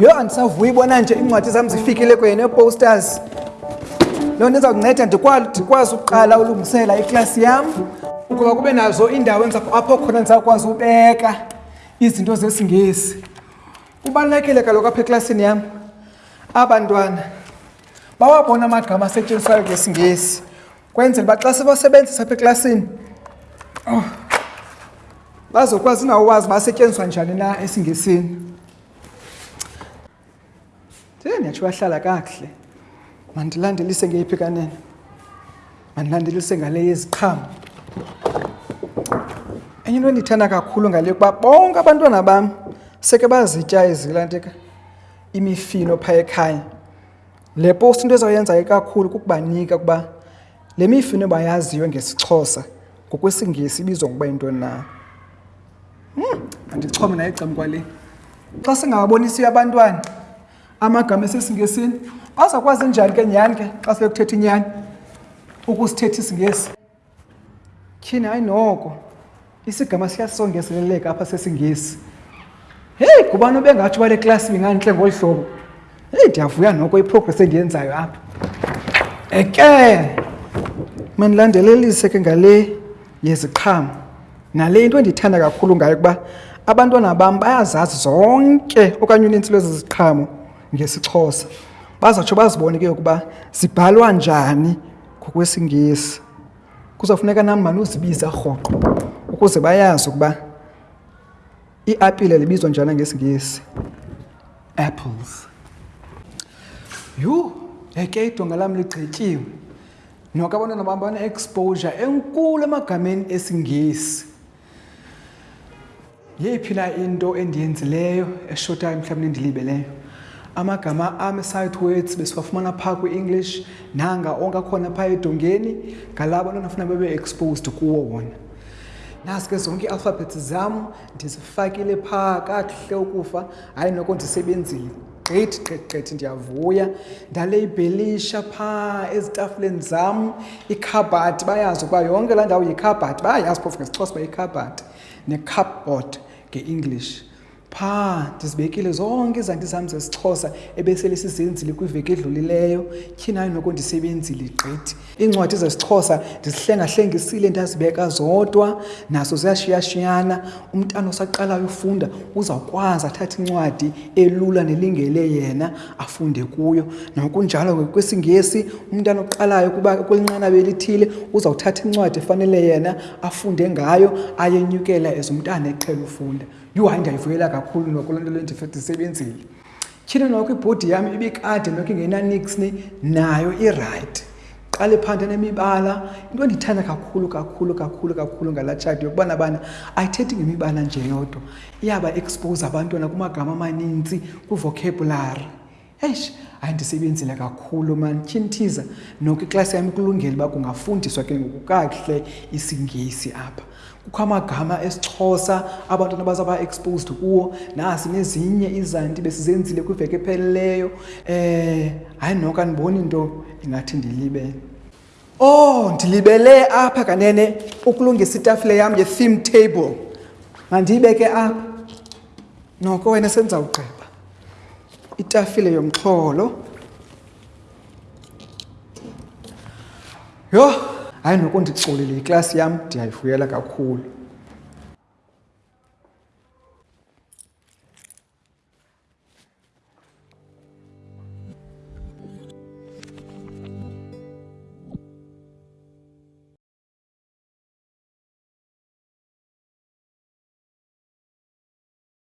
yho andisavuyi bona nje iincwadi zam zifikile kwenye nee-posters loo nto izawunceda ndikwazi ukuqala ulungisela iklasi yam ukuba kube nazo iindawo apho khona ndizawukwazi ubeka izinto zesingesi kubalulekile kaloku apha eklasini yam abantwana bawabona amagama asetyenziswayo ngesingesi kwenzela uba xa sibasebenzisa apha eklasini oh, bazokwazi nawowazi uba asetyenziswa njani na esingesini e ndiyatsho bahlala kakuhle mandilandelise ngeyiphi kanene mandilandelise ngale yeziqhamo enye into endiyithanda kakhulu ngale kuba bonke abantwana bam seke bazitya izilanteka imifino phaa ekhaya le post into ezawuyenza ikakhulu kukubanika ukuba le mifino bayaziyo ngesixhosa ngokwesingesi ibizwa ngokuba yintoni na hmm, andichome naye ecam kwale xa singababonisiyo abantwana amagama esesingesini bazakwazi njani ke nyhani ke xa sekuthetha inyani ukusithetha isingesi Tyhini, hayi noko isigama siyasongezeleleka apha sesingesi. Heyi, ngubani obengatsho uba le klasi ingantle ngolu hlobo? Heyi, ndiyavuya noko iprogress endiyenzayo apha. Eke, mandilandelelise ke ngale yeziqhamo nale into endiyithanda kakhulu ngayo ukuba abantwana bam bayazazi zonke okanye unintsi lwezi ziqhamo ngesiXhosa. Bazawutsho bazibone ke ukuba zibhalwa njani. ngokwesingesi kuzawufuneka nam manuzibiza rhoqo ukuze bayazi ukuba iapile libizwa njani ngesingesi apples yhu eke idonga lam ligqityiwe noke abantwana bam bane-exposure enkulu emagameni esingesi Yeyiphila into endiyenzileyo eshota emhlabeni endilibeleyo. Amagama am e-sight words besiwafumana phaa kwi-English nanga onke akhona phaa edongeni ngala abantwana funa babe exposed kuwo wona. Nazi ke zonke ii-alphabets zam ndizifakile phaa kakuhle ukufa, hayi noko ndisebenzile. gqithi gqithi gqithi ndiyavuya ndaleyibhelisha phaa ezitafuleni zam ikhabhati bayazi ukuba yonke laa ndawo yikhabhati bayayazi phofu ngesixhosa uba yikhabhati necupboard nge-english phaa ndizibekile zonke izandi zam zesixhosa ebesele sizenzile kwiveki edlulileyo tyhinayo noko ndisebenzile gqithi Iincwadi zesiXhosa ndizihlengahlengisile ndazibeka zodwa, nazo ziyashiyashiyana. Umntana osaqalayo ufunda uzawukwazi athathe incwadi elula nelingele yena afunde kuyo. Nokunjalo kwisiNgesi, umntana oqalayo kuba kwelinqanaba elithile uzawuthatha incwadi efanele yena afunde ngayo ayenyukela as umntana eqhela ufunda. Yhu, hayi ndiyayivuyela kakhulu noko loo nto leyo ndisebenzile. Tyhini noko ibhodi yam ibikade noko ingenanixni nayo irayithi. Qala iphanthe nemibala. Into endiyithanda kakhulu kakhulu kakhulu kakhulu ngala tshati yokubana bana ayithethi ngemibala nje yodwa. Iyaba expose abantwana kumagama amaninzi kwivokebhulari. Eish, hayi ndisebenzile kakhulu mani. Tyhini thiza noko iklasi yam ikulungele uba kungafundiswa ke ngoku kakuhle isiNgesi apha. kukho amagama esiXhosa abantwana bazawuba exposed kuwo nasi nezinye izanti besizenzile kwiveki epheleleyo um eh, hayi noka ndiboni into ingathi ndilibele o oh, ndilibele apha kanene ukulungisa itafile yam ye-theme table mandiyibeke apha noko wena sendizawugqiba itafile yomxholo yho hayi noko ndicolile iklasi yam ndiyayivuyela kakhulu